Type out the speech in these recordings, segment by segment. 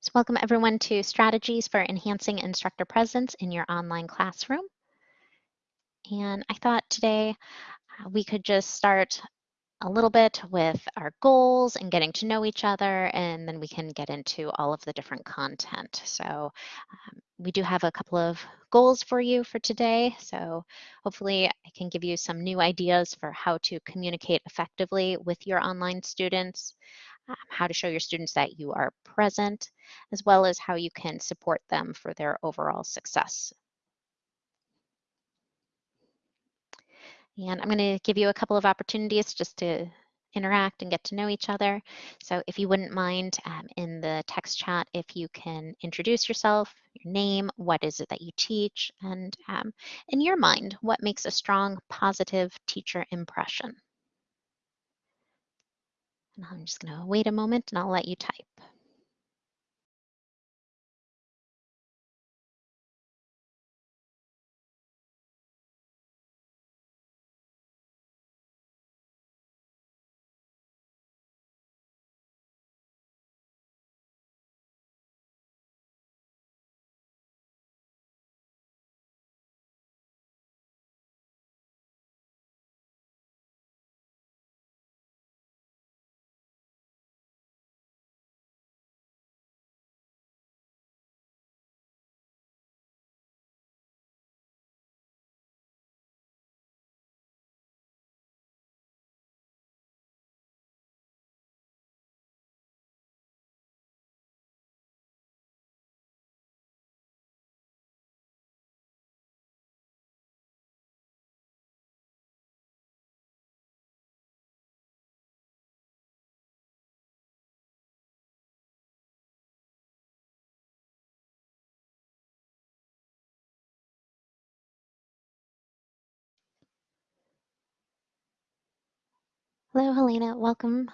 So welcome everyone to Strategies for Enhancing Instructor Presence in Your Online Classroom. And I thought today uh, we could just start a little bit with our goals and getting to know each other, and then we can get into all of the different content. So um, we do have a couple of goals for you for today. So hopefully I can give you some new ideas for how to communicate effectively with your online students um, how to show your students that you are present, as well as how you can support them for their overall success. And I'm going to give you a couple of opportunities just to interact and get to know each other. So if you wouldn't mind um, in the text chat, if you can introduce yourself, your name, what is it that you teach, and um, in your mind, what makes a strong positive teacher impression? And I'm just going to wait a moment and I'll let you type. Hello, Helena. Welcome.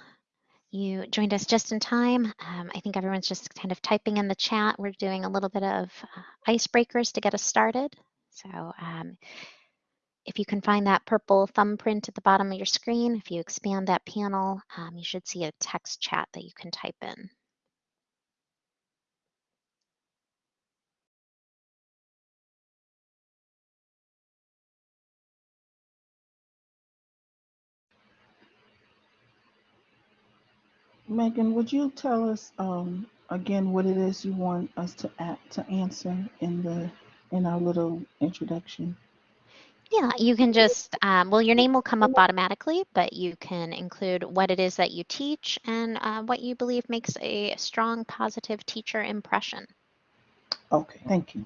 You joined us just in time. Um, I think everyone's just kind of typing in the chat. We're doing a little bit of uh, icebreakers to get us started. So um, if you can find that purple thumbprint at the bottom of your screen, if you expand that panel, um, you should see a text chat that you can type in. Megan, would you tell us um, again what it is you want us to act, to answer in the in our little introduction? Yeah, you can just, um, well, your name will come up automatically, but you can include what it is that you teach and uh, what you believe makes a strong positive teacher impression. Okay, thank you.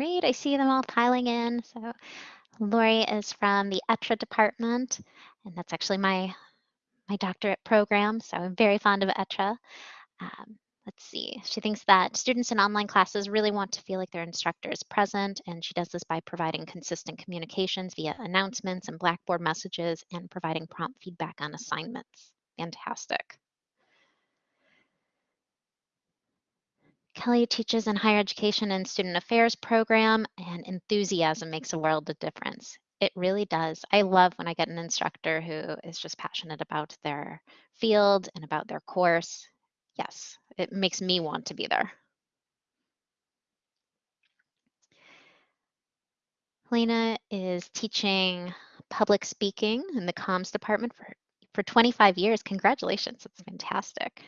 Great, I see them all piling in. So Lori is from the ETRA department, and that's actually my, my doctorate program, so I'm very fond of ETRA. Um, let's see, she thinks that students in online classes really want to feel like their instructor is present, and she does this by providing consistent communications via announcements and Blackboard messages and providing prompt feedback on assignments. Fantastic. Kelly teaches in higher education and student affairs program, and enthusiasm makes a world of difference. It really does. I love when I get an instructor who is just passionate about their field and about their course. Yes, it makes me want to be there. Helena is teaching public speaking in the comms department for, for 25 years. Congratulations, it's fantastic.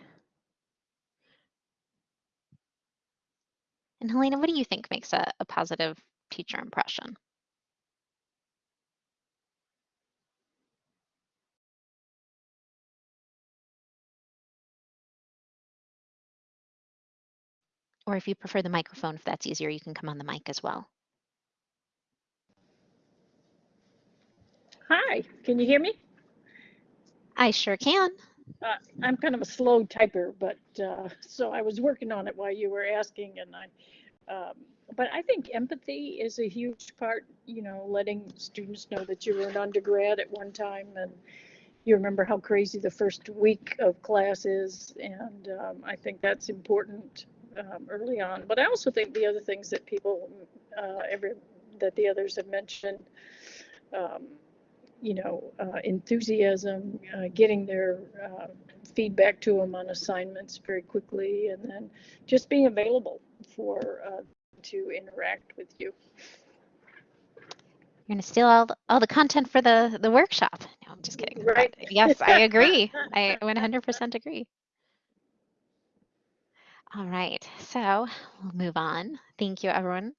And Helena, what do you think makes a, a positive teacher impression? Or if you prefer the microphone, if that's easier, you can come on the mic as well. Hi, can you hear me? I sure can. Uh, I'm kind of a slow typer, but uh, so I was working on it while you were asking, and I. Um, but I think empathy is a huge part. You know, letting students know that you were an undergrad at one time, and you remember how crazy the first week of class is, and um, I think that's important um, early on. But I also think the other things that people, uh, every that the others have mentioned. Um, you know, uh, enthusiasm, uh, getting their uh, feedback to them on assignments very quickly, and then just being available for uh, to interact with you. You're gonna steal all the, all the content for the the workshop. No, I'm just kidding. Right. Yes, I agree. I 100% agree. All right, so we'll move on. Thank you, everyone.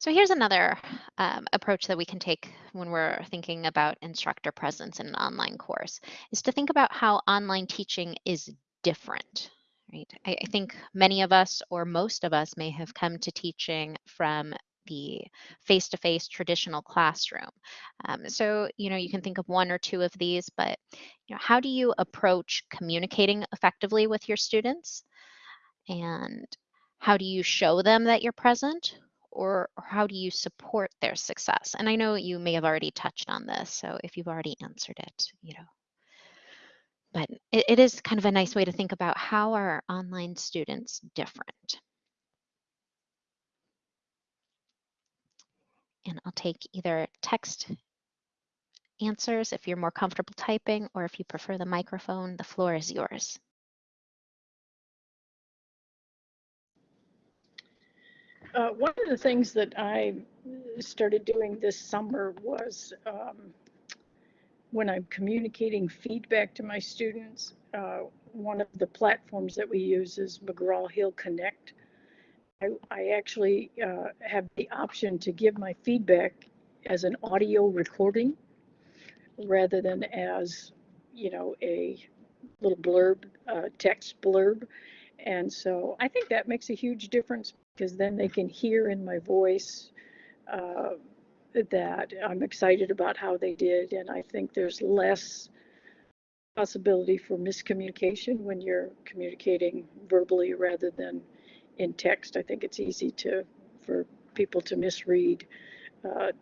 So here's another um, approach that we can take when we're thinking about instructor presence in an online course, is to think about how online teaching is different, right? I, I think many of us or most of us may have come to teaching from the face-to-face traditional classroom. Um, so, you know, you can think of one or two of these, but, you know, how do you approach communicating effectively with your students? And how do you show them that you're present? Or, how do you support their success? And I know you may have already touched on this, so if you've already answered it, you know. But it, it is kind of a nice way to think about how are online students different? And I'll take either text answers if you're more comfortable typing, or if you prefer the microphone, the floor is yours. Uh, one of the things that I started doing this summer was um, when I'm communicating feedback to my students, uh, one of the platforms that we use is McGraw-Hill Connect. I, I actually uh, have the option to give my feedback as an audio recording rather than as, you know, a little blurb, uh, text blurb. And so I think that makes a huge difference because then they can hear in my voice uh, that I'm excited about how they did. And I think there's less possibility for miscommunication when you're communicating verbally rather than in text. I think it's easy to for people to misread uh,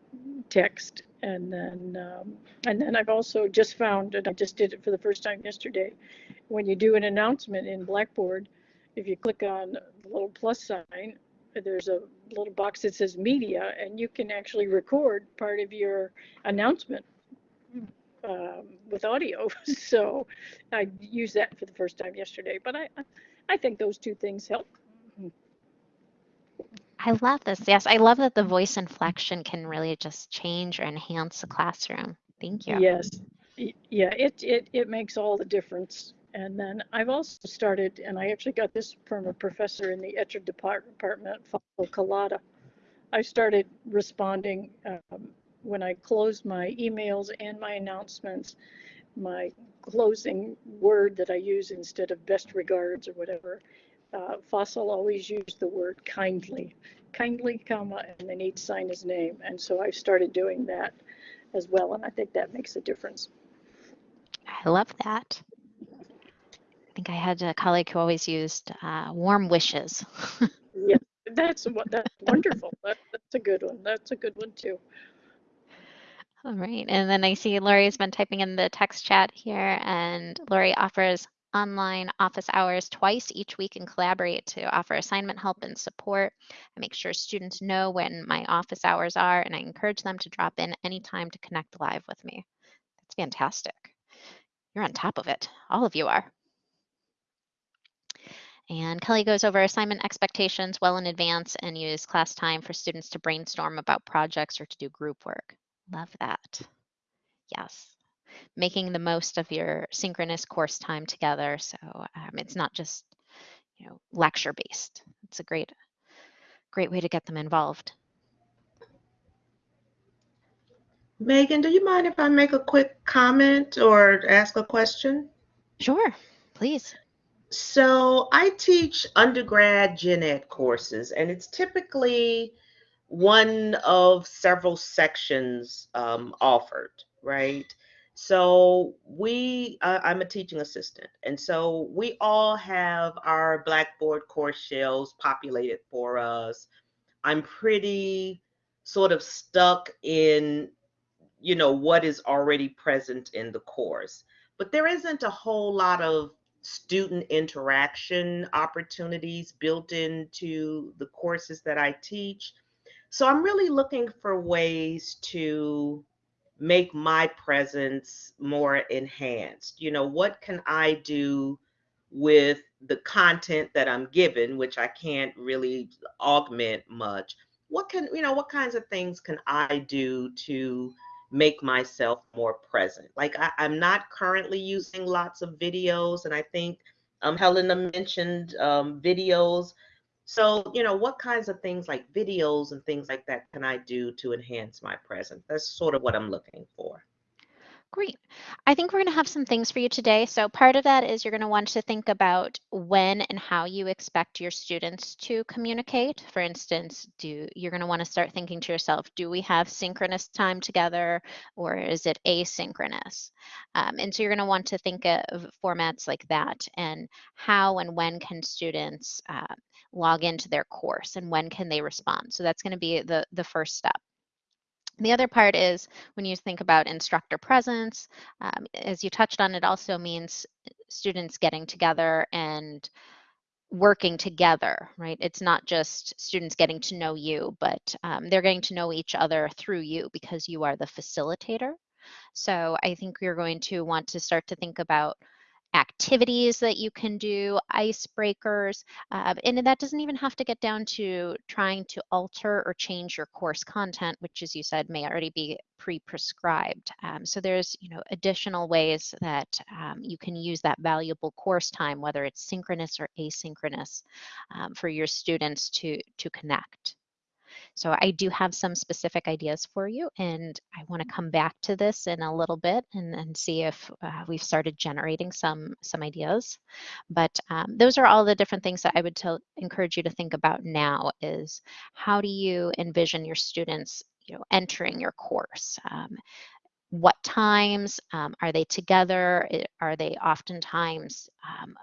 text. And then um, and then I've also just found, and I just did it for the first time yesterday, when you do an announcement in Blackboard, if you click on the little plus sign, there's a little box that says media, and you can actually record part of your announcement um, with audio. so I used that for the first time yesterday, but I, I think those two things help. I love this. Yes, I love that the voice inflection can really just change or enhance the classroom. Thank you. Yes. Yeah, it, it, it makes all the difference. And then I've also started, and I actually got this from a professor in the ETRA department, Faisal Kalata. I started responding um, when I closed my emails and my announcements, my closing word that I use instead of best regards or whatever. Uh, Faisal always used the word kindly, kindly, comma, and then he'd sign his name. And so I've started doing that as well, and I think that makes a difference. I love that think I had a colleague who always used uh, warm wishes. yeah, that's what that's wonderful. That, that's a good one. That's a good one too. All right, and then I see Lori's been typing in the text chat here, and Lori offers online office hours twice each week and collaborate to offer assignment help and support. I make sure students know when my office hours are, and I encourage them to drop in anytime to connect live with me. That's fantastic. You're on top of it. All of you are. And Kelly goes over assignment expectations well in advance and use class time for students to brainstorm about projects or to do group work. Love that. Yes. Making the most of your synchronous course time together. So um, it's not just, you know, lecture based. It's a great, great way to get them involved. Megan, do you mind if I make a quick comment or ask a question? Sure, please. So I teach undergrad gen ed courses, and it's typically one of several sections um, offered, right? So we, uh, I'm a teaching assistant, and so we all have our Blackboard course shells populated for us. I'm pretty sort of stuck in, you know, what is already present in the course. But there isn't a whole lot of student interaction opportunities built into the courses that I teach. So I'm really looking for ways to make my presence more enhanced. You know, what can I do with the content that I'm given, which I can't really augment much? What can, you know, what kinds of things can I do to make myself more present? Like I, am not currently using lots of videos, and I think um, Helena mentioned um, videos. So, you know, what kinds of things like videos and things like that can I do to enhance my presence? That's sort of what I'm looking for. Great. I think we're going to have some things for you today. So part of that is you're going to want to think about when and how you expect your students to communicate. For instance, do you're going to want to start thinking to yourself, do we have synchronous time together or is it asynchronous? Um, and so you're going to want to think of formats like that and how and when can students uh, log into their course and when can they respond. So that's going to be the, the first step. The other part is when you think about instructor presence, um, as you touched on, it also means students getting together and working together, right? It's not just students getting to know you, but um, they're getting to know each other through you because you are the facilitator. So I think we're going to want to start to think about activities that you can do, icebreakers, uh, and that doesn't even have to get down to trying to alter or change your course content, which as you said may already be pre-prescribed. Um, so there's you know additional ways that um, you can use that valuable course time, whether it's synchronous or asynchronous, um, for your students to to connect. So I do have some specific ideas for you, and I want to come back to this in a little bit and, and see if uh, we've started generating some some ideas. But um, those are all the different things that I would encourage you to think about now is how do you envision your students you know, entering your course? Um, what times um, are they together? Are they oftentimes um,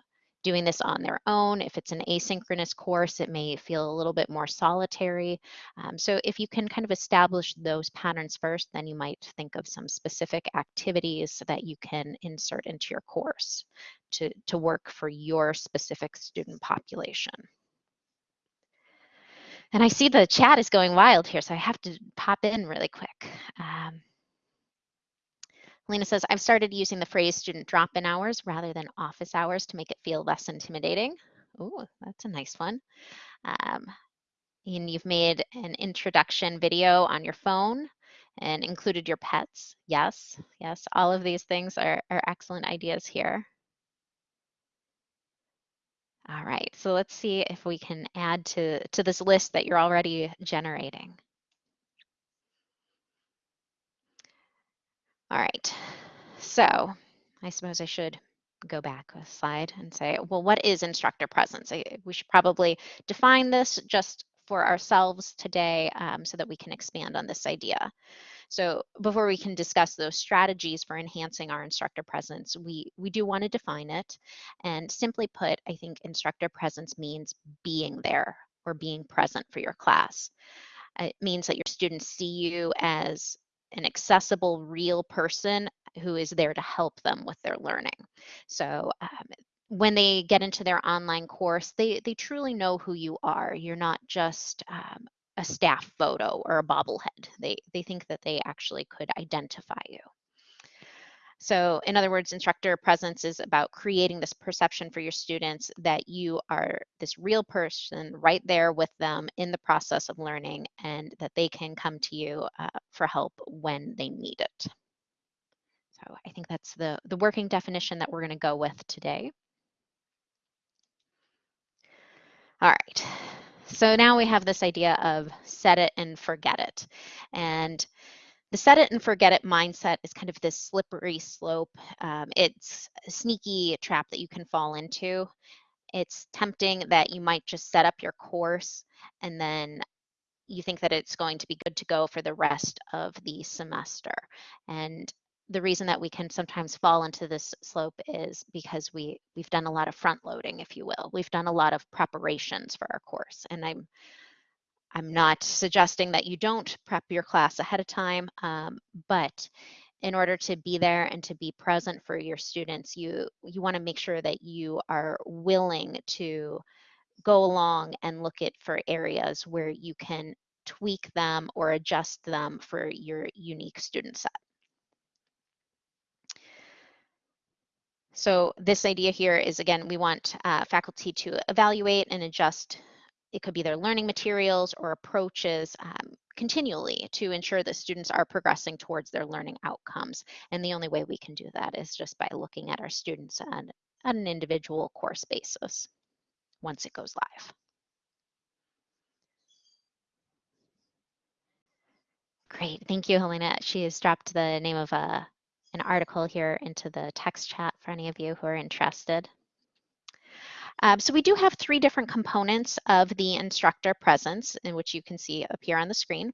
doing this on their own. If it's an asynchronous course, it may feel a little bit more solitary. Um, so if you can kind of establish those patterns first, then you might think of some specific activities that you can insert into your course to, to work for your specific student population. And I see the chat is going wild here, so I have to pop in really quick. Um, Lena says, I've started using the phrase student drop-in hours rather than office hours to make it feel less intimidating. Oh, that's a nice one. Um, and you've made an introduction video on your phone and included your pets. Yes, yes, all of these things are, are excellent ideas here. All right, so let's see if we can add to, to this list that you're already generating. All right, so I suppose I should go back a slide and say, well, what is instructor presence? I, we should probably define this just for ourselves today um, so that we can expand on this idea. So before we can discuss those strategies for enhancing our instructor presence, we, we do want to define it. And simply put, I think instructor presence means being there or being present for your class. It means that your students see you as an accessible, real person who is there to help them with their learning. So um, when they get into their online course, they, they truly know who you are. You're not just um, a staff photo or a bobblehead. They, they think that they actually could identify you. So in other words, instructor presence is about creating this perception for your students that you are this real person right there with them in the process of learning and that they can come to you uh, for help when they need it. So I think that's the, the working definition that we're gonna go with today. All right, so now we have this idea of set it and forget it. And the set it and forget it mindset is kind of this slippery slope. Um, it's a sneaky trap that you can fall into. It's tempting that you might just set up your course and then you think that it's going to be good to go for the rest of the semester. And the reason that we can sometimes fall into this slope is because we we've done a lot of front loading, if you will. We've done a lot of preparations for our course, and I'm I'm not suggesting that you don't prep your class ahead of time, um, but in order to be there and to be present for your students, you you want to make sure that you are willing to go along and look at for areas where you can tweak them or adjust them for your unique student set. So this idea here is, again, we want uh, faculty to evaluate and adjust. It could be their learning materials or approaches um, continually to ensure that students are progressing towards their learning outcomes. And the only way we can do that is just by looking at our students on, on an individual course basis once it goes live. Great, thank you, Helena. She has dropped the name of a an article here into the text chat for any of you who are interested. Um, so we do have three different components of the instructor presence in which you can see here on the screen.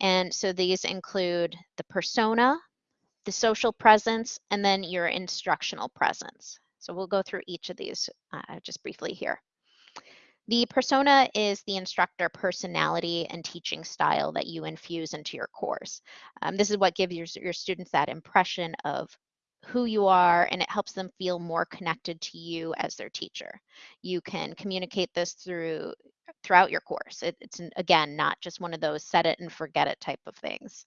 And so these include the persona, the social presence, and then your instructional presence. So we'll go through each of these uh, just briefly here. The persona is the instructor personality and teaching style that you infuse into your course. Um, this is what gives your, your students that impression of who you are and it helps them feel more connected to you as their teacher. You can communicate this through throughout your course. It, it's again not just one of those set it and forget it type of things.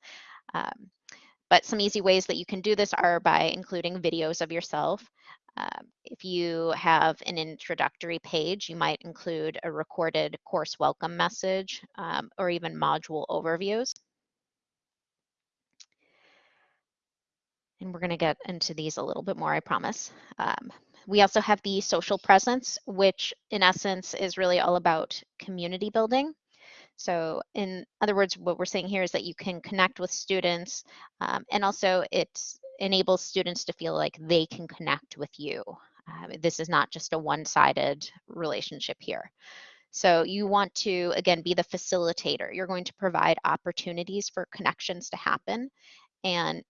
Um, but some easy ways that you can do this are by including videos of yourself. Um, if you have an introductory page, you might include a recorded course welcome message um, or even module overviews. And we're going to get into these a little bit more, I promise. Um, we also have the social presence, which in essence is really all about community building. So in other words, what we're saying here is that you can connect with students um, and also it enables students to feel like they can connect with you. Um, this is not just a one-sided relationship here. So you want to, again, be the facilitator. You're going to provide opportunities for connections to happen. And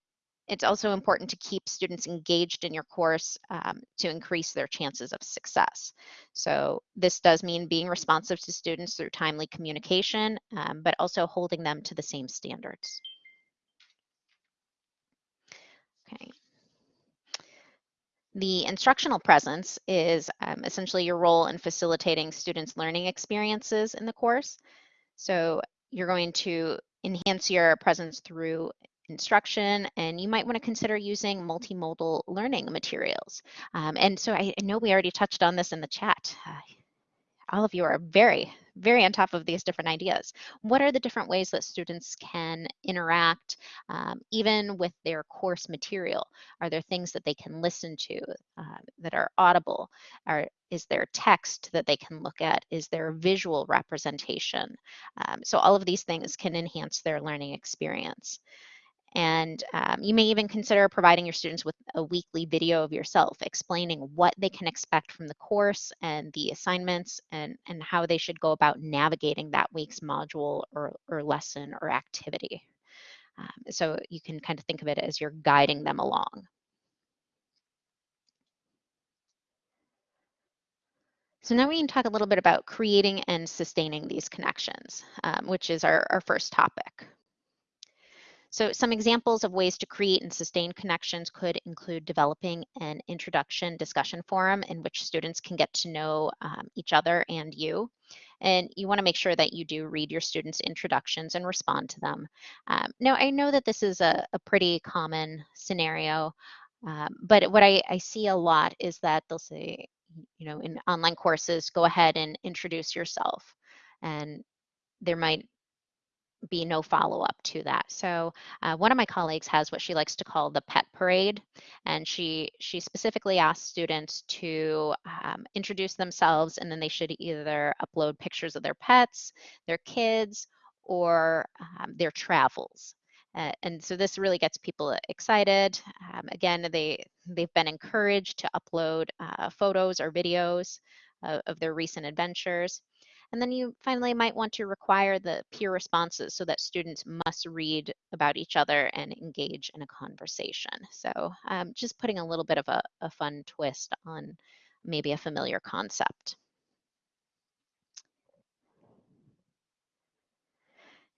it's also important to keep students engaged in your course um, to increase their chances of success. So this does mean being responsive to students through timely communication, um, but also holding them to the same standards. Okay. The instructional presence is um, essentially your role in facilitating students' learning experiences in the course. So you're going to enhance your presence through instruction and you might want to consider using multimodal learning materials. Um, and so I, know we already touched on this in the chat. Uh, all of you are very, very on top of these different ideas. What are the different ways that students can interact um, even with their course material? Are there things that they can listen to uh, that are audible? Are, is there text that they can look at? Is there visual representation? Um, so all of these things can enhance their learning experience. And um, you may even consider providing your students with a weekly video of yourself explaining what they can expect from the course and the assignments and, and how they should go about navigating that week's module or, or lesson or activity. Um, so you can kind of think of it as you're guiding them along. So now we can talk a little bit about creating and sustaining these connections, um, which is our, our first topic. So some examples of ways to create and sustain connections could include developing an introduction discussion forum in which students can get to know um, each other and you. And you wanna make sure that you do read your students' introductions and respond to them. Um, now, I know that this is a, a pretty common scenario, um, but what I, I see a lot is that they'll say, you know, in online courses, go ahead and introduce yourself. And there might be no follow-up to that. So uh, one of my colleagues has what she likes to call the pet parade, and she she specifically asks students to um, introduce themselves, and then they should either upload pictures of their pets, their kids, or um, their travels. Uh, and so this really gets people excited. Um, again, they they've been encouraged to upload uh, photos or videos uh, of their recent adventures. And then you finally might want to require the peer responses so that students must read about each other and engage in a conversation. So um, just putting a little bit of a, a fun twist on maybe a familiar concept.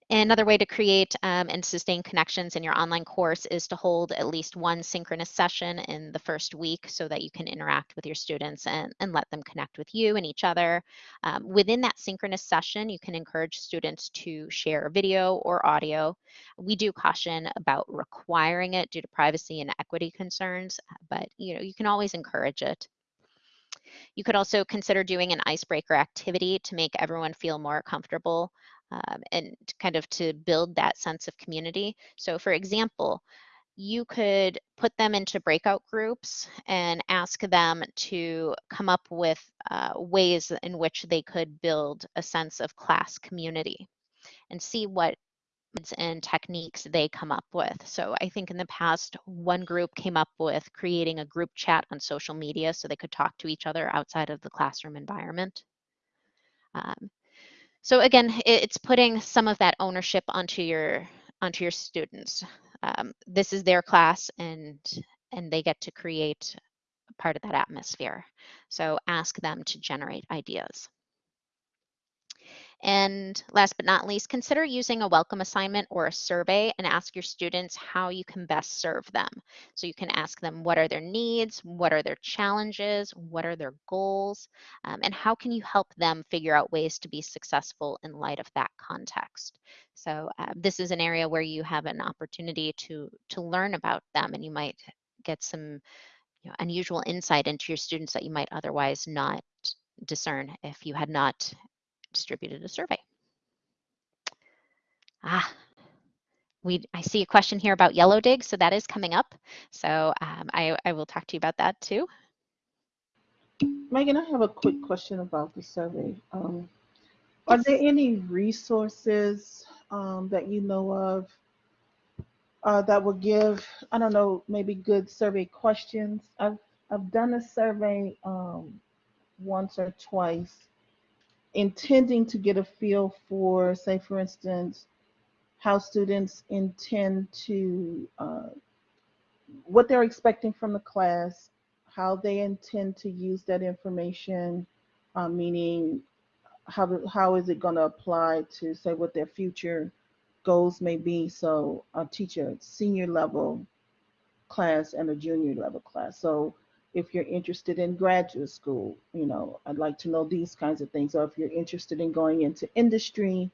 Another way to create um, and sustain connections in your online course is to hold at least one synchronous session in the first week so that you can interact with your students and, and let them connect with you and each other. Um, within that synchronous session, you can encourage students to share video or audio. We do caution about requiring it due to privacy and equity concerns, but you know you can always encourage it. You could also consider doing an icebreaker activity to make everyone feel more comfortable um, and kind of to build that sense of community. So for example, you could put them into breakout groups and ask them to come up with uh, ways in which they could build a sense of class community and see what and techniques they come up with. So I think in the past, one group came up with creating a group chat on social media so they could talk to each other outside of the classroom environment. Um, so again, it's putting some of that ownership onto your onto your students. Um, this is their class and and they get to create part of that atmosphere. So ask them to generate ideas. And last but not least, consider using a welcome assignment or a survey and ask your students how you can best serve them. So you can ask them what are their needs, what are their challenges, what are their goals, um, and how can you help them figure out ways to be successful in light of that context. So uh, this is an area where you have an opportunity to, to learn about them and you might get some you know, unusual insight into your students that you might otherwise not discern if you had not distributed a survey. Ah, we, I see a question here about Yellowdig, so that is coming up. So um, I, I will talk to you about that too. Megan, I have a quick question about the survey. Um, are there any resources um, that you know of uh, that will give, I don't know, maybe good survey questions? I've, I've done a survey um, once or twice intending to get a feel for, say, for instance, how students intend to, uh, what they're expecting from the class, how they intend to use that information, uh, meaning how, how is it going to apply to, say, what their future goals may be. So i teach a senior level class and a junior level class. So if you're interested in graduate school, you know, I'd like to know these kinds of things. Or if you're interested in going into industry.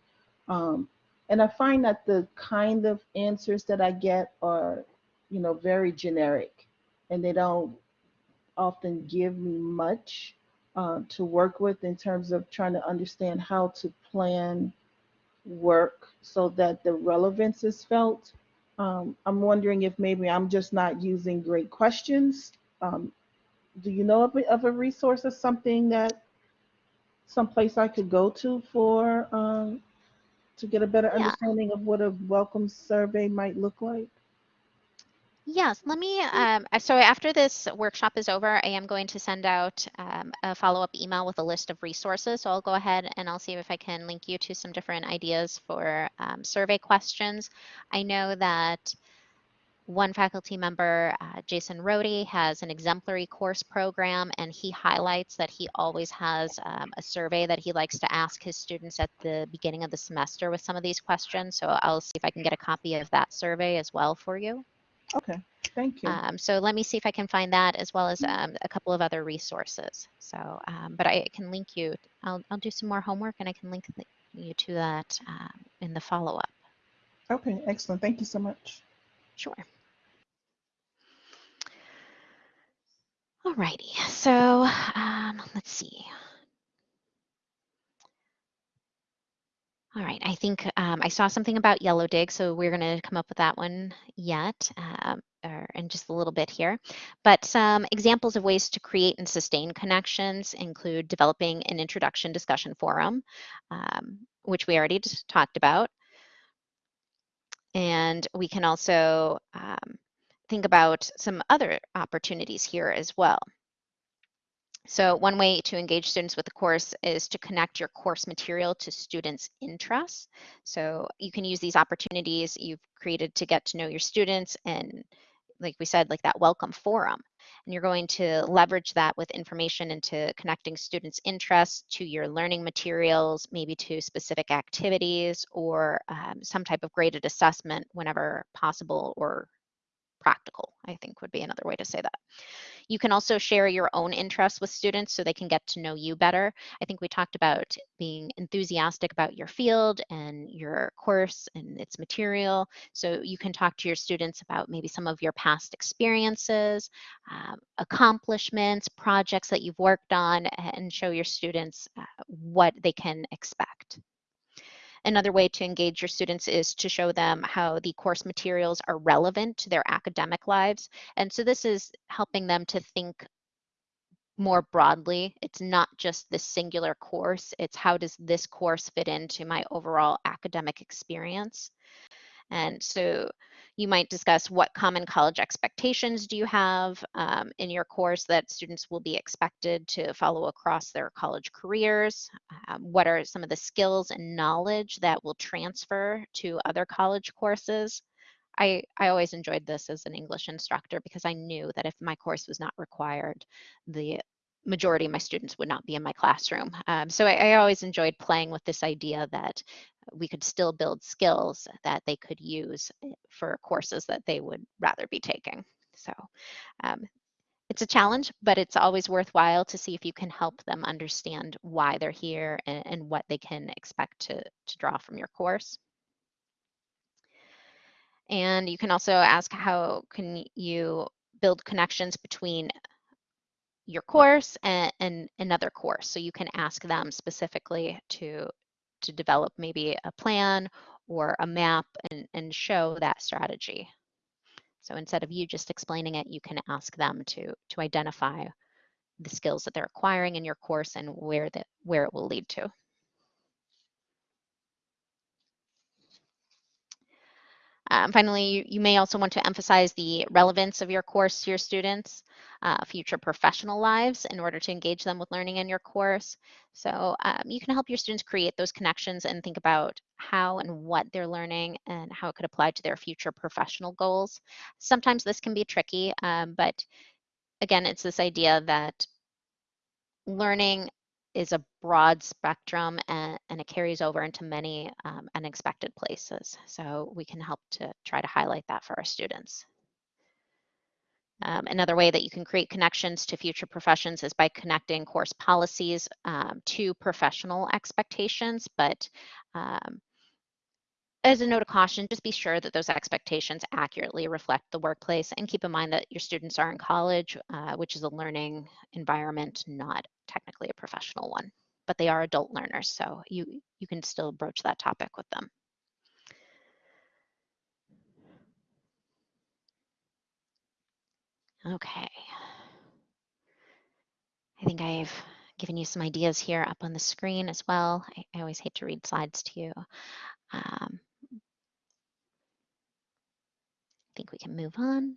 Um, and I find that the kind of answers that I get are, you know, very generic and they don't often give me much uh, to work with in terms of trying to understand how to plan work so that the relevance is felt. Um, I'm wondering if maybe I'm just not using great questions um, do you know of a, of a resource or something that someplace I could go to for um, to get a better Yeah. understanding of what a welcome survey might look like? Yes, let me, um, uh, so after this workshop is over, I am going to send out um, a follow-up email with a list of resources. So I'll go ahead and I'll see if I can link you to some different ideas for um, survey questions. I know that one faculty member, uh, Jason Rohde, has an exemplary course program, and he highlights that he always has um, a survey that he likes to ask his students at the beginning of the semester with some of these questions. So I'll see if I can get a copy of that survey as well for you. Okay, thank you. Um, so let me see if I can find that as well as um, a couple of other resources. So, um, but I can link you. I'll, I'll do some more homework and I can link you to that um, in the follow-up. Okay, excellent. Thank you so much. Sure. Alrighty, so um, let's see. All right, I think um, I saw something about Yellowdig, so we're going to come up with that one yet, um, or in just a little bit here. But some examples of ways to create and sustain connections include developing an introduction discussion forum, um, which we already talked about. And we can also um, think about some other opportunities here as well. So one way to engage students with the course is to connect your course material to students' interests. So you can use these opportunities you've created to get to know your students and like we said, like that welcome forum. And you're going to leverage that with information into connecting students' interests to your learning materials, maybe to specific activities or um, some type of graded assessment whenever possible or practical, I think would be another way to say that. You can also share your own interests with students so they can get to know you better. I think we talked about being enthusiastic about your field and your course and its material. So you can talk to your students about maybe some of your past experiences, um, accomplishments, projects that you've worked on, and show your students uh, what they can expect. Another way to engage your students is to show them how the course materials are relevant to their academic lives. And so this is helping them to think more broadly. It's not just this singular course, it's how does this course fit into my overall academic experience. And so you might discuss what common college expectations do you have um, in your course that students will be expected to follow across their college careers. Um, what are some of the skills and knowledge that will transfer to other college courses? I, I always enjoyed this as an English instructor because I knew that if my course was not required, the majority of my students would not be in my classroom. Um, so I, I, always enjoyed playing with this idea that we could still build skills that they could use eh, for courses that they would rather be taking. So um, it's a challenge, but it's always worthwhile to see if you can help them understand why they're here and, and what they can expect to, to draw from your course. And you can also ask how can you build connections between your course and, and, another course. So you can ask them specifically to, to develop maybe a plan or a map and, and show that strategy. So instead of you just explaining it, you can ask them to, to identify the skills that they're acquiring in your course and where, the, where it will lead to. Um, finally, you, you, may also want to emphasize the relevance of your course to your students, uh, future professional lives in order to engage them with learning in your course. So um, you can help your students create those connections and think about how and what they're learning and how it could apply to their future professional goals. Sometimes this can be tricky, um, but again, it's this idea that learning is a broad spectrum and, and it carries over into many um, unexpected places. So we can help to try to highlight that for our students. Um, another way that you can create connections to future professions is by connecting course policies um, to professional expectations, but um, as a note of caution, just be sure that those expectations accurately reflect the workplace and keep in mind that your students are in college, uh, which is a learning environment, not technically a professional one, but they are adult learners, so you, you can still broach that topic with them. Okay. I think I've given you some ideas here up on the screen as well. I, I always hate to read slides to you. Um, I think we can move on.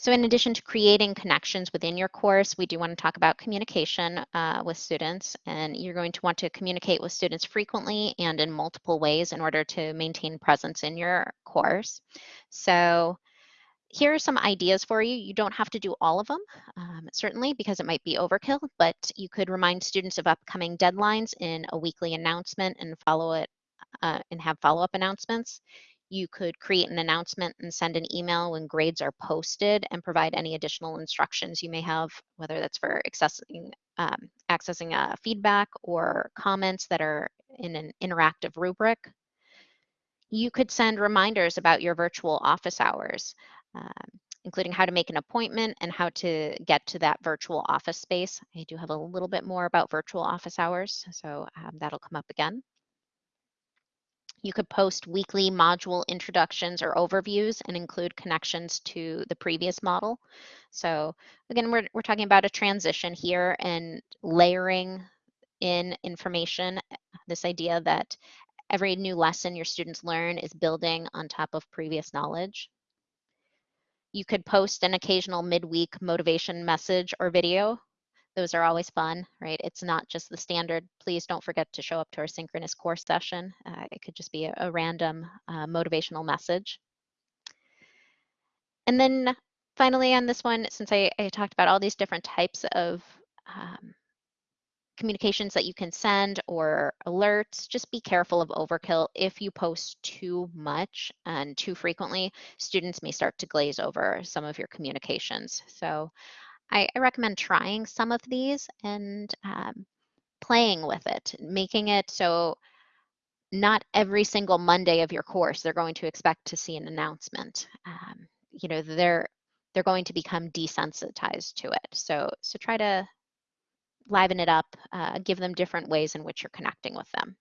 So in addition to creating connections within your course, we do want to talk about communication uh, with students. And you're going to want to communicate with students frequently and in multiple ways in order to maintain presence in your course. So here are some ideas for you. You don't have to do all of them, um, certainly, because it might be overkill, but you could remind students of upcoming deadlines in a weekly announcement and follow it uh, and have follow-up announcements. You could create an announcement and send an email when grades are posted and provide any additional instructions you may have, whether that's for accessing, um, accessing uh, feedback or comments that are in an interactive rubric. You could send reminders about your virtual office hours, um, including how to make an appointment and how to get to that virtual office space. I do have a little bit more about virtual office hours, so um, that'll come up again. You could post weekly module introductions or overviews and include connections to the previous model. So again, we're, we're talking about a transition here and layering in information, eh, this idea that every new lesson your students learn is building on top of previous knowledge. you could post an occasional midweek motivation message or video. Those are always fun, right? It's not just the standard, please don't forget to show up to our synchronous course session. Uh, it could just be a, a random uh, motivational message. And then finally on this one, since I, I talked about all these different types of um, communications that you can send or alerts, just be careful of overkill. If you post too much and too frequently, students may start to glaze over some of your communications. So I, I recommend trying some of these and um, playing with it, making it so not every single Monday of your course they're going to expect to see an announcement. Um, you know, they're they're going to become desensitized to it. So so try to liven it up, uh, give them different ways in which you're connecting with them.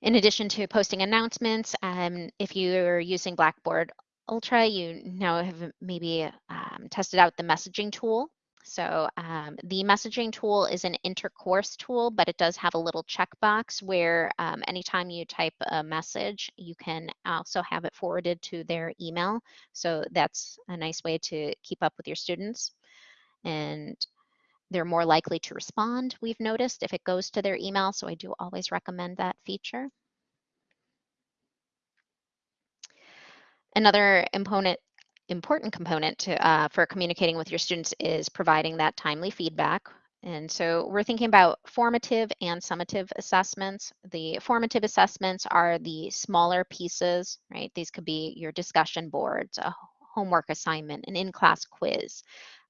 In addition to posting announcements, um, if you're using Blackboard Ultra, you now have maybe um, tested out the messaging tool. So um, the messaging tool is an intercourse tool, but it does have a little checkbox where um, anytime you type a message, you can also have it forwarded to their email. So that's a nice way to keep up with your students. And they're more likely to respond, we've noticed, if it goes to their email. So I do always recommend that feature. Another component important component to, uh, for communicating with your students is providing that timely feedback. And so we're thinking about formative and summative assessments. The formative assessments are the smaller pieces, right? These could be your discussion boards, a homework assignment, an in-class quiz.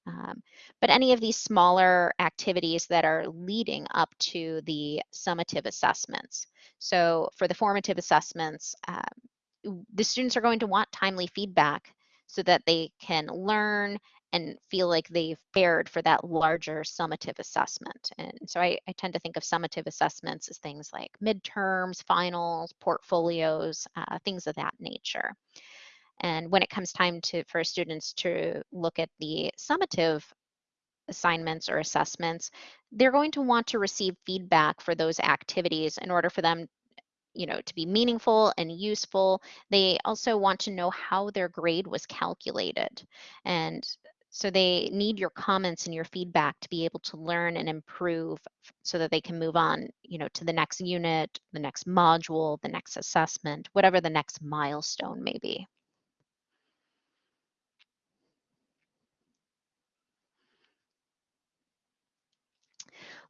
Um, but any of these smaller activities that are leading up to the summative assessments. So for the formative assessments, um, the students are going to want timely feedback so that they can learn and feel like they've fared for that larger summative assessment. And so I, I, tend to think of summative assessments as things like midterms, finals, portfolios, uh, things of that nature. And when it comes time to for students to look at the summative assignments or assessments, they're going to want to receive feedback for those activities in order for them you know, to be meaningful and useful. They also want to know how their grade was calculated. And so they need your comments and your feedback to be able to learn and improve so that they can move on, you know, to the next unit, the next module, the next assessment, whatever the next milestone may be.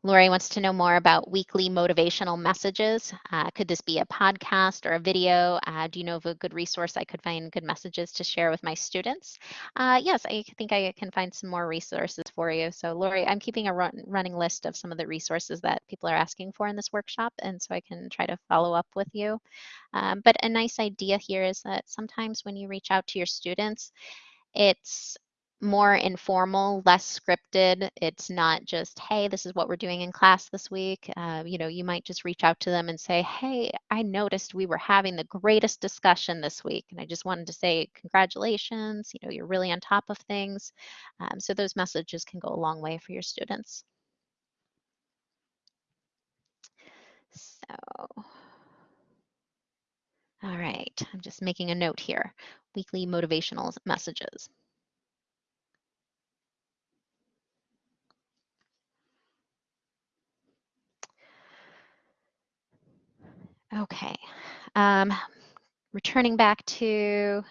Lori wants to know more about weekly motivational messages. Uh, could this be a podcast or a video? Uh, do you know of a good resource I could find good messages to share with my students? Uh, yes, I think I can find some more resources for you. So Lori, I'm keeping a run running list of some of the resources that people are asking for in this workshop, and so I can try to follow up with you. Um, but a nice idea here is that sometimes when you reach out to your students, it's more informal, less scripted. It's not just, hey, this is what we're doing in class this week. Uh, you know, you might just reach out to them and say, hey, I noticed we were having the greatest discussion this week. And I just wanted to say, congratulations, you know, you're really on top of things. Um, so those messages can go a long way for your students. So, all right, I'm just making a note here. Weekly motivational messages. Okay. Um, returning back to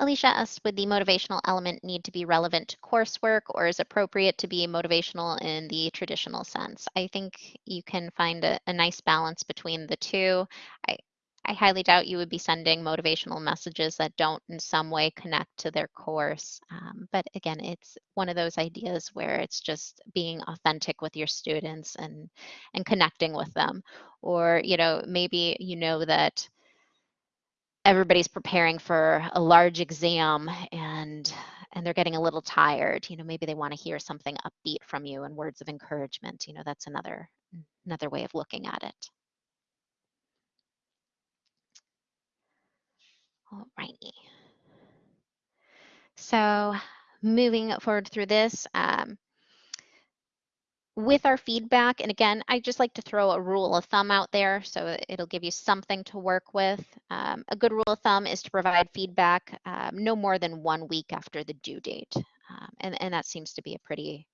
Alicia asked, would the motivational element need to be relevant to coursework or is appropriate to be motivational in the traditional sense? I think you can find a, a nice balance between the two. I, I highly doubt you would be sending motivational messages that don't in some way connect to their course. Um, but again, it's one of those ideas where it's just being authentic with your students and and connecting with them. Or, you know, maybe you know that everybody's preparing for a large exam and and they're getting a little tired. You know, maybe they want to hear something upbeat from you and words of encouragement. You know, that's another another way of looking at it. All righty. So moving forward through this, um, with our feedback, and again, I just like to throw a rule of thumb out there so it'll give you something to work with. Um, a good rule of thumb is to provide feedback um, no more than one week after the due date. Um, and, and that seems to be a pretty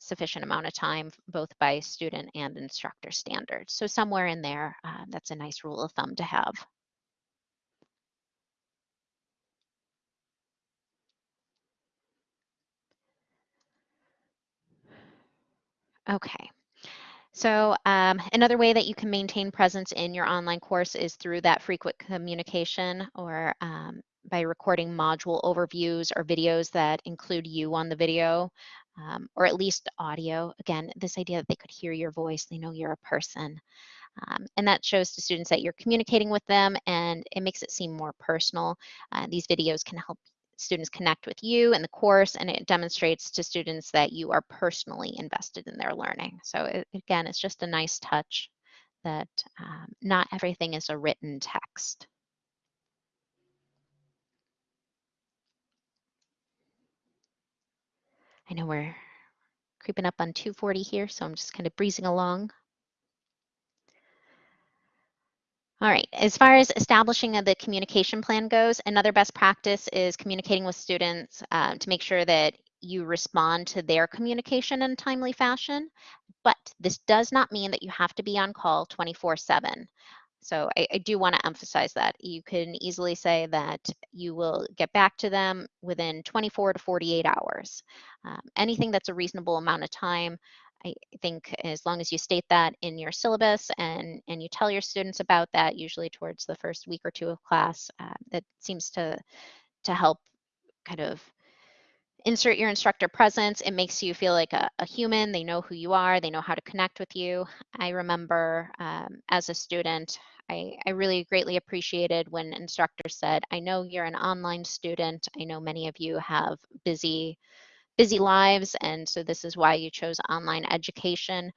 sufficient amount of time, both by student and instructor standards. So somewhere in there, uh, that's a nice rule of thumb to have. Okay. So um, another way that you can maintain presence in your online course is through that frequent communication or um, by recording module overviews or videos that include you on the video um, or at least audio. Again, this idea that they could hear your voice, they know you're a person. Um, and that shows to students that you're communicating with them and it makes it seem more personal. Uh, these videos can help students connect with you and the course and it demonstrates to students that you are personally invested in their learning. So it, again, it's just a nice touch that um, not everything is a written text. I know we're creeping up on 240 here, so I'm just kind of breezing along. All right, as far as establishing the communication plan goes, another best practice is communicating with students uh, to make sure that you respond to their communication in a timely fashion. But this does not mean that you have to be on call 24 7. So I, I do want to emphasize that. You can easily say that you will get back to them within 24 to 48 hours. Um, anything that's a reasonable amount of time I think as long as you state that in your syllabus and, and you tell your students about that, usually towards the first week or two of class, uh, that seems to, to help kind of insert your instructor presence. It makes you feel like a, a, human. They know who you are. They know how to connect with you. I remember um, as a student, I, I really greatly appreciated when instructors said, I know you're an online student. I know many of you have busy busy lives, and so this is why you chose online education.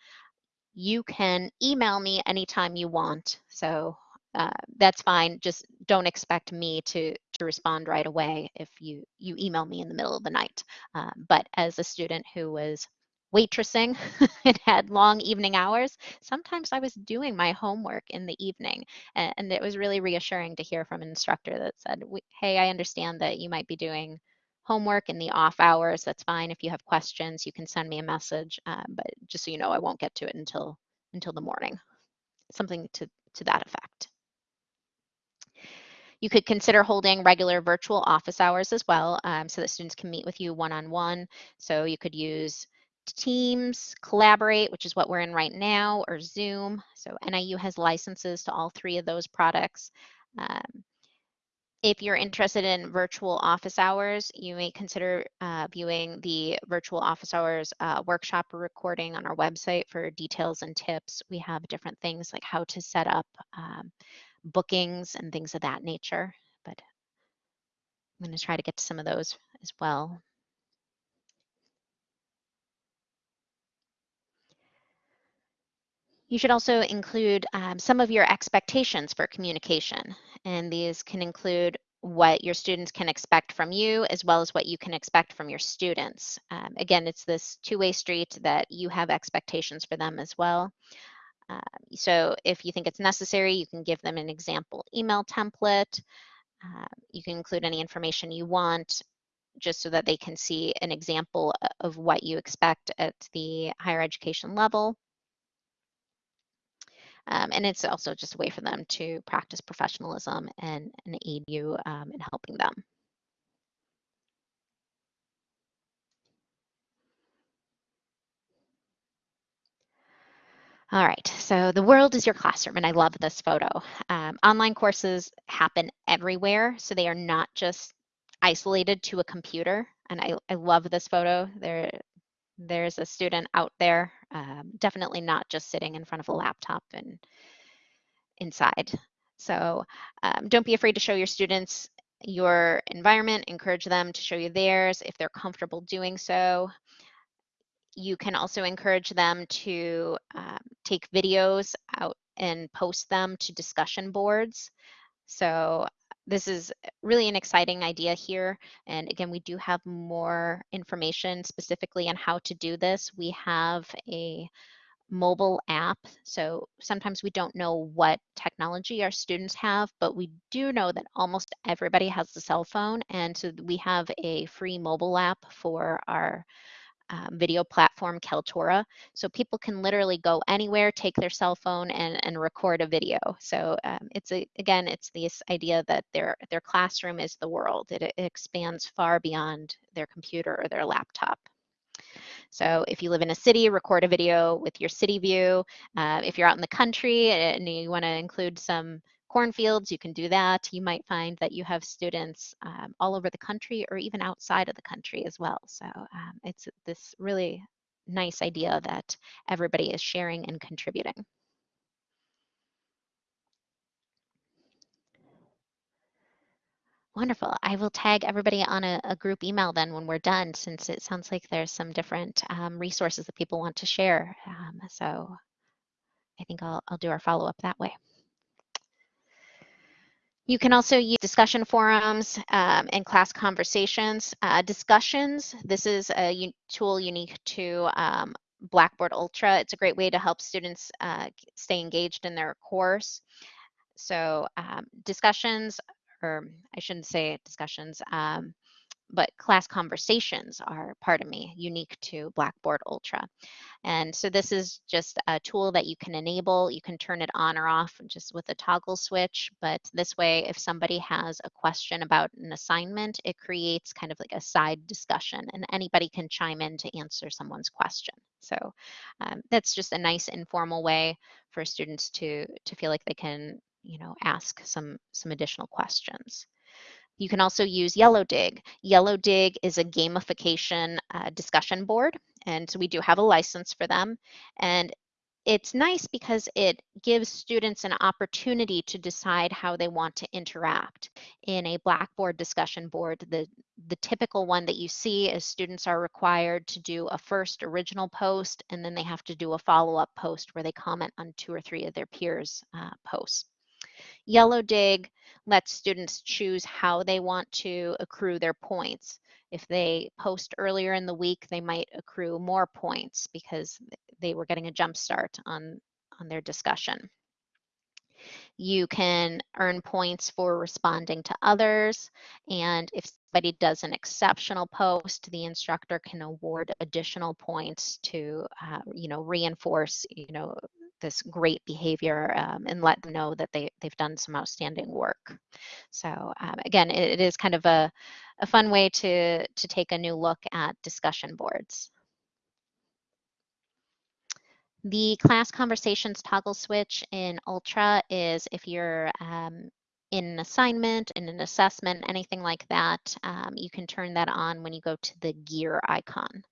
You can email me anytime you want. So uh, that's fine. Just don't expect me to to respond right away if you you email me in the middle of the night. Uh, but as a student who was waitressing and had long evening hours, sometimes I was doing my homework in the evening, and, and it was really reassuring to hear from an instructor that said, "Hey, I understand that you might be doing." Homework in the off hours, that's fine. If you have questions, you can send me a message. Um, but just so you know, I won't get to it until until the morning. Something to, to that effect. You could consider holding regular virtual office hours as well um, so that students can meet with you one-on-one. -on -one. So you could use Teams, Collaborate, which is what we're in right now, or Zoom. So NIU has licenses to all three of those products. Um, if you're interested in virtual office hours, you may consider uh, viewing the virtual office hours uh, workshop recording on our website for details and tips. We have different things like how to set up um, bookings and things of that nature, but I'm going to try to get to some of those as well. You should also include um, some of your expectations for communication. And these can include what your students can expect from you as well as what you can expect from your students. Um, again, it's this two-way street that you have expectations for them as well. Uh, so if you think it's necessary, you can give them an example email template. Uh, you can include any information you want just so that they can see an example of what you expect at the higher education level. Um, and it's also just a way for them to practice professionalism and, and aid you um, in helping them. All right, so the world is your classroom, and I love this photo. Um, online courses happen everywhere, so they are not just isolated to a computer. And I, I love this photo. There, there's a student out there, um, definitely not just sitting in front of a laptop and inside. So um, don't be afraid to show your students your environment, encourage them to show you theirs if they're comfortable doing so. You can also encourage them to um, take videos out and post them to discussion boards. So this is really an exciting idea here. And again, we do have more information specifically on how to do this. We have a mobile app. So sometimes we don't know what technology our students have, but we do know that almost everybody has a cell phone. And so we have a free mobile app for our um, video platform Kaltura. So people can literally go anywhere, take their cell phone and, and record a video. So um, it's a, again, it's this idea that their, their classroom is the world. It, it expands far beyond their computer or their laptop. So if you live in a city, record a video with your city view. Uh, if you're out in the country and you want to include some cornfields, you can do that. You might find that you have students um, all over the country or even outside of the country as well. So um, it's this really nice idea that everybody is sharing and contributing. Wonderful. I will tag everybody on a, a, group email then when we're done, since it sounds like there's some different um, resources that people want to share. Um, so I think I'll, I'll do our follow up that way. You can also use discussion forums um, and class conversations. Uh, discussions, this is a tool unique to um, Blackboard Ultra. It's a great way to help students uh, stay engaged in their course. So um, discussions, or I shouldn't say discussions, um, but class conversations are, pardon me, unique to Blackboard Ultra. And so this is just a tool that you can enable. You can turn it on or off just with a toggle switch. But this way, if somebody has a question about an assignment, it creates kind of like a side discussion and anybody can chime in to answer someone's question. So um, that's just a nice informal way for students to, to feel like they can you know, ask some, some additional questions. You can also use Yellowdig. Yellow Dig is a gamification uh, discussion board, and so we do have a license for them. And it's nice because it gives students an opportunity to decide how they want to interact. In a Blackboard discussion board, the, the typical one that you see is students are required to do a first original post, and then they have to do a follow-up post where they comment on two or three of their peers' uh, posts. Yellowdig lets students choose how they want to accrue their points. If they post earlier in the week, they might accrue more points because they were getting a jump start on, on their discussion. You can earn points for responding to others. And if somebody does an exceptional post, the instructor can award additional points to, uh, you know, reinforce, you know, this great behavior um, and let them know that they, they've done some outstanding work. So um, again, it, it is kind of a, a fun way to, to take a new look at discussion boards. The class conversations toggle switch in Ultra is if you're um, in an assignment, in an assessment, anything like that, um, you can turn that on when you go to the gear icon.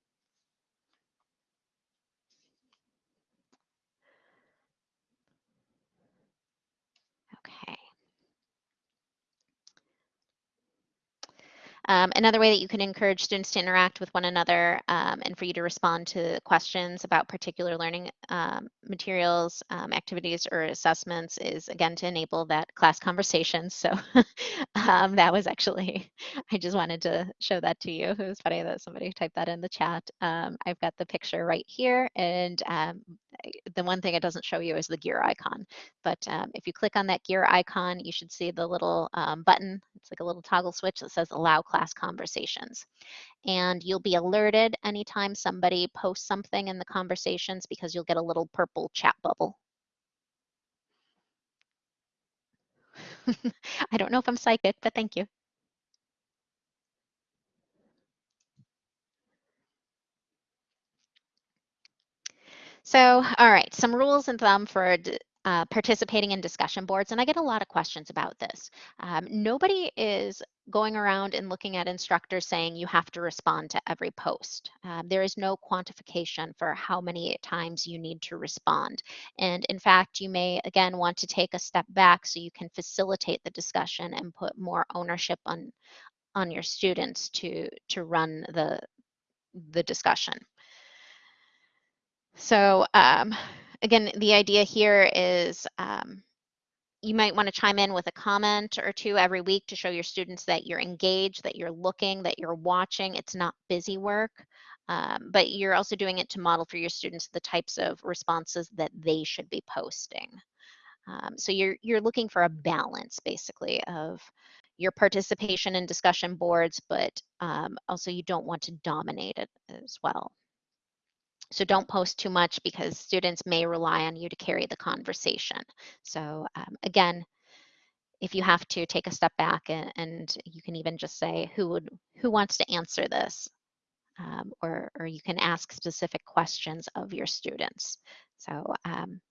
Um, another way that you can encourage students to interact with one another um, and for you to respond to questions about particular learning um, materials, um, activities, or assessments is again to enable that class conversation. So um, that was actually, I just wanted to show that to you. It was funny that somebody typed that in the chat. Um, I've got the picture right here and the one thing it doesn't show you is the gear icon. But if you click on that gear icon, you should see the little button. It's like a little toggle switch that says allow class class conversations. And you'll be alerted anytime somebody posts something in the conversations because you'll get a little purple chat bubble. I don't know if I'm psychic, but thank you. So, all right, some rules and thumb for uh, participating in discussion boards, and I get a lot of questions about this. Um, nobody is going around and looking at instructors saying you have to respond to every post. Um, there is no quantification for how many times you need to respond. And in fact, you may again want to take a step back so you can facilitate the discussion and put more ownership on on your students to to run the the discussion. So um, again, the idea here is um, you might want to chime in with a comment or two every week to show your students that you're engaged, that you're looking, that you're watching. It's not busy work, um, but you're also doing it to model for your students the types of responses that they should be posting. Um, so you're you're looking for a balance, basically, of your participation in discussion boards, but um, also you don't want to dominate it as well. So don't post too much because students may rely on you to carry the conversation. So um, again, if you have to take a step back and, and, you can even just say who would who wants to answer this um, or, or you can ask specific questions of your students. So um,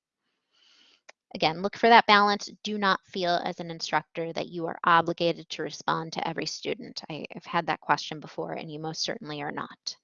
again, look for that balance. Do not feel as an instructor that you are obligated to respond to every student. I, I've had that question before and you most certainly are not.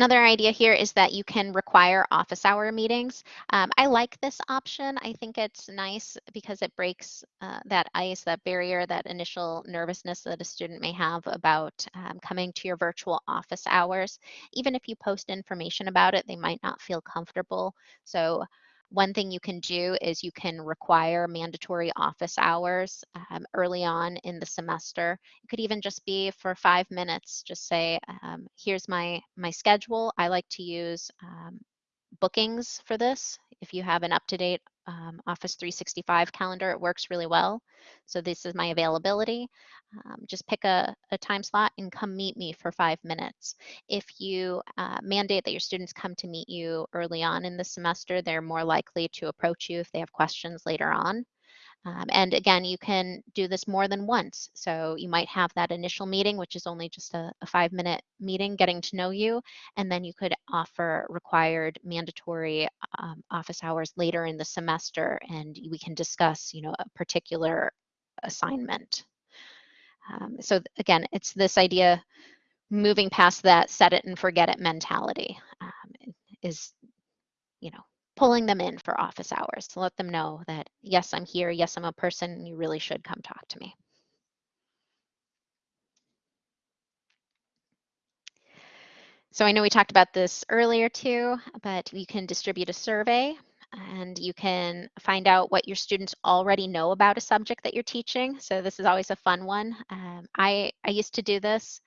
Another idea here is that you can require office hour meetings. Um, I like this option. I think it's nice because it breaks uh, that ice, that barrier, that initial nervousness that a student may have about um, coming to your virtual office hours. Even if you post information about it, they might not feel comfortable. So one thing you can do is you can require mandatory office hours um, early on in the semester. It could even just be for five minutes. Just say, um, here's my, my schedule. I like to use um, bookings for this. If you have an up-to-date um, Office 365 calendar, it works really well. So this is my availability. Um, just pick a, a, time slot and come meet me for five minutes. If you uh, mandate that your students come to meet you early on in the semester, they're more likely to approach you if they have questions later on. Um, and again, you can do this more than once. So you might have that initial meeting, which is only just a, a five minute meeting getting to know you. And then you could offer required mandatory um, office hours later in the semester and we can discuss, you know, a particular assignment. Um, so again, it's this idea moving past that set it and forget it mentality um, is, you know, pulling them in for office hours to let them know that, yes, I'm here. Yes, I'm a person. You really should come talk to me. So I know we talked about this earlier too, but you can distribute a survey and you can find out what your students already know about a subject that you're teaching. So this is always a fun one. Um, I, I used to do this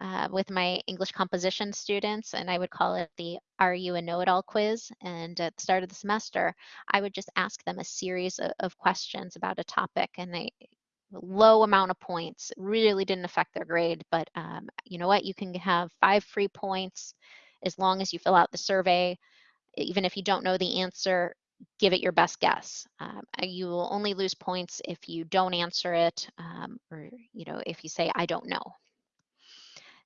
uh, with my English composition students, and I would call it the Are You a Know It All quiz. And at the start of the semester, I would just ask them a series of, of questions about a topic, and they low amount of points really didn't affect their grade. But um, you know what? You can have five free points as long as you fill out the survey. Even if you don't know the answer, give it your best guess. Um, you will only lose points if you don't answer it, um, or you know if you say I don't know.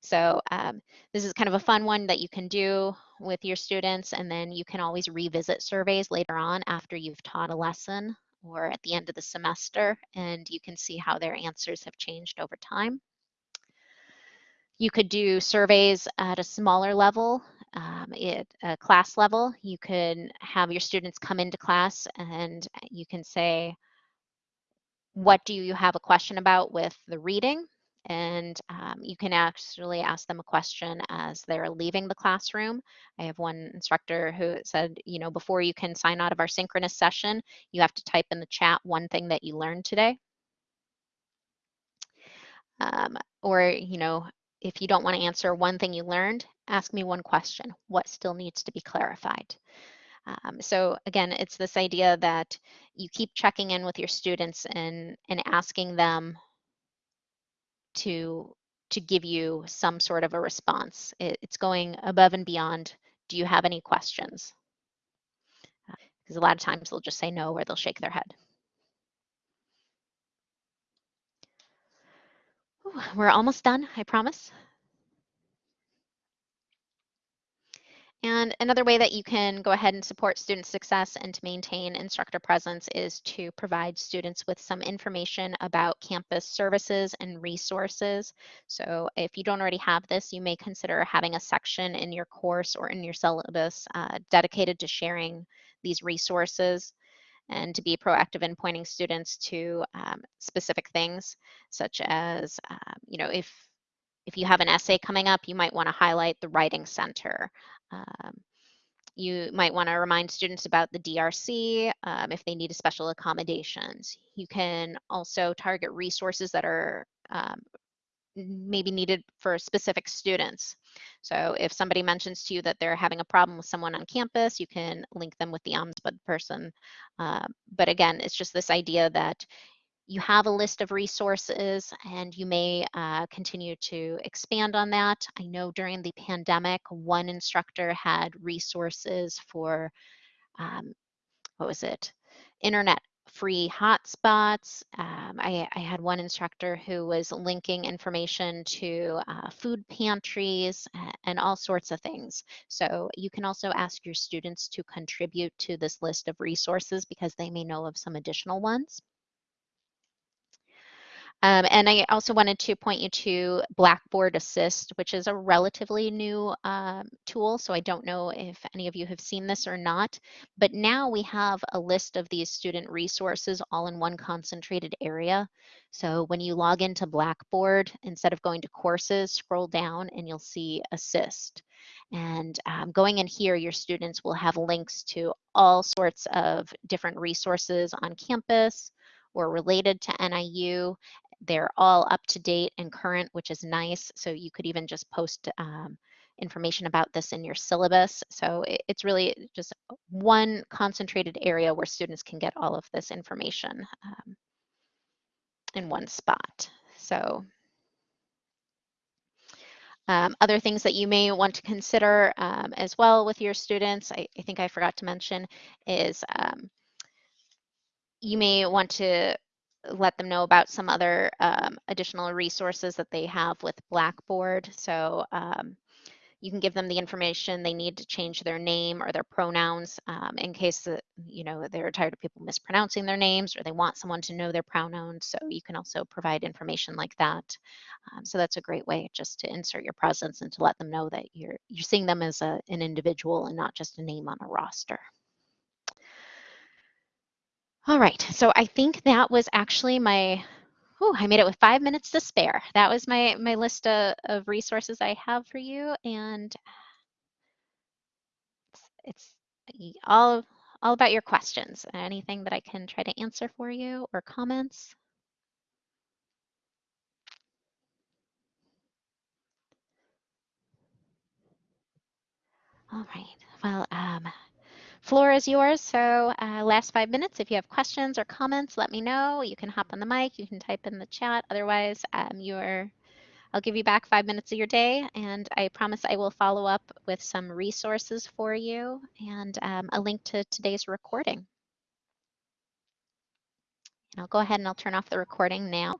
So um, this is kind of a fun one that you can do with your students and then you can always revisit surveys later on after you've taught a lesson or at the end of the semester and you can see how their answers have changed over time. You could do surveys at a smaller level, um, at a class level. You could have your students come into class and you can say, what do you have a question about with the reading? And um, you can actually ask them a question as they're leaving the classroom. I have one instructor who said, you know, before you can sign out of our synchronous session, you have to type in the chat one thing that you learned today. Um, or, you know, if you don't want to answer one thing you learned, ask me one question. What still needs to be clarified? Um, so again, it's this idea that you keep checking in with your students and, and asking them to to give you some sort of a response. It, it's going above and beyond. Do you have any questions? Because uh, a lot of times they'll just say no or they'll shake their head. Ooh, we're almost done, I promise. And another way that you can go ahead and support student success and to maintain instructor presence is to provide students with some information about campus services and resources. So if you don't already have this, you may consider having a section in your course or in your syllabus uh, dedicated to sharing these resources and to be proactive in pointing students to um, specific things, such as, um, you know, if if you have an essay coming up, you might want to highlight the Writing Center. Um, You might want to remind students about the DRC um, if they need a special accommodations. You can also target resources that are um, maybe needed for specific students. So if somebody mentions to you that they're having a problem with someone on campus, you can link them with the ombudsman person. Uh, but again, it's just this idea that you have a list of resources and you may uh, continue to expand on that. I know during the pandemic, one instructor had resources for, um, what was it, internet free hotspots. Um, I, I, had one instructor who was linking information to uh, food pantries and all sorts of things. So you can also ask your students to contribute to this list of resources because they may know of some additional ones. Um, and I also wanted to point you to Blackboard Assist, which is a relatively new um, tool. So I don't know if any of you have seen this or not, but now we have a list of these student resources all in one concentrated area. So when you log into Blackboard, instead of going to courses, scroll down and you'll see Assist. And um, going in here, your students will have links to all sorts of different resources on campus or related to NIU they're all up to date and current, which is nice. So you could even just post um, information about this in your syllabus. So it, it's really just one concentrated area where students can get all of this information um, in one spot. So um, other things that you may want to consider um, as well with your students, I, I, think I forgot to mention, is um, you may want to let them know about some other um, additional resources that they have with Blackboard. So um, you can give them the information they need to change their name or their pronouns um, in case that, you know they're tired of people mispronouncing their names or they want someone to know their pronouns. So you can also provide information like that. Um, so that's a great way just to insert your presence and to let them know that you're you're seeing them as a, an individual and not just a name on a roster. All right, so I think that was actually my, oh, I made it with five minutes to spare. That was my, my list of, of resources I have for you. And it's, it's all, all about your questions. Anything that I can try to answer for you or comments? All right, well, um, Floor is yours. So uh, last five minutes, if you have questions or comments, let me know. You can hop on the mic, you can type in the chat. Otherwise, um, you're, I'll give you back five minutes of your day. And I promise I will follow up with some resources for you and um, a link to today's recording. And I'll go ahead and I'll turn off the recording now.